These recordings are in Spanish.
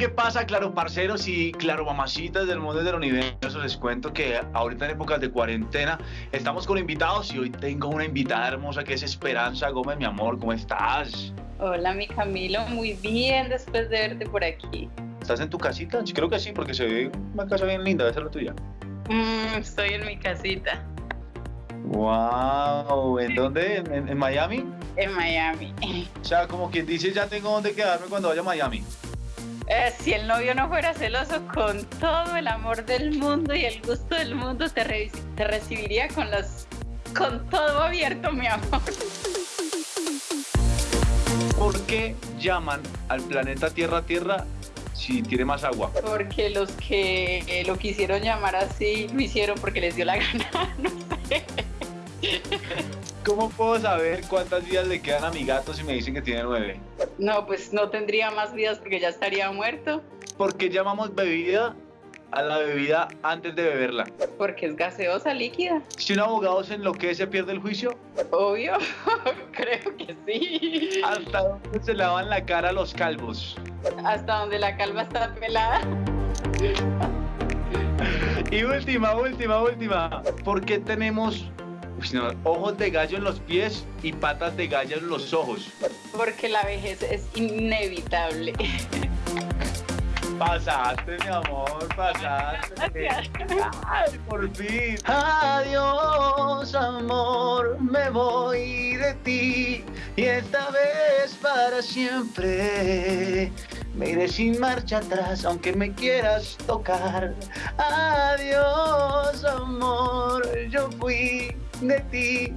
¿qué pasa, claro, parceros y claro, mamacitas del mundo del universo? Les cuento que ahorita en épocas de cuarentena estamos con invitados y hoy tengo una invitada hermosa que es Esperanza Gómez, mi amor, ¿cómo estás? Hola, mi Camilo, muy bien después de verte por aquí. ¿Estás en tu casita? Creo que sí, porque se ve una casa bien linda, debe ser la tuya. Mm, estoy en mi casita. Wow, ¿en dónde? ¿En, Miami? En Miami. O sea, como quien dice, ya tengo donde quedarme cuando vaya a Miami. Eh, si el novio no fuera celoso, con todo el amor del mundo y el gusto del mundo, te, te recibiría con las con todo abierto, mi amor. ¿Por qué llaman al planeta Tierra Tierra si tiene más agua? Porque los que lo quisieron llamar así lo hicieron porque les dio la gana, no sé. ¿Cómo puedo saber cuántas vidas le quedan a mi gato si me dicen que tiene nueve? No, pues no tendría más vidas porque ya estaría muerto. ¿Por qué llamamos bebida a la bebida antes de beberla? Porque es gaseosa líquida. Si un abogado se enloquece, pierde el juicio. Obvio, creo que sí. ¿Hasta dónde se lavan la cara los calvos? Hasta donde la calva está pelada. Y última, última, última. ¿Por qué tenemos ojos de gallo en los pies y patas de gallo en los ojos. Porque la vejez es inevitable. Pasaste, mi amor, pasaste. Ay, por fin. Adiós, amor, me voy de ti y esta vez para siempre. Me iré sin marcha atrás, aunque me quieras tocar. Adiós, amor, yo fui de ti.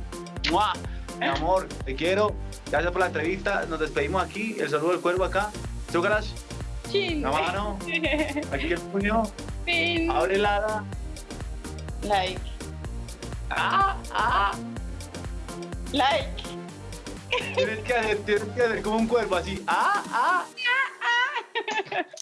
Mi amor, te quiero. Gracias por la entrevista. Nos despedimos aquí. El saludo del cuervo acá. Chin. La mano. Aquí el puño. Abre la ala. Like. Ah. ah, ah. Like. Tienes que hacer, tienes que hacer como un cuerpo así. Ah, ah. ah, ah.